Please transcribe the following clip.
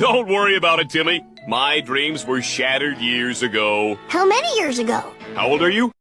Don't worry about it, Timmy. My dreams were shattered years ago. How many years ago? How old are you?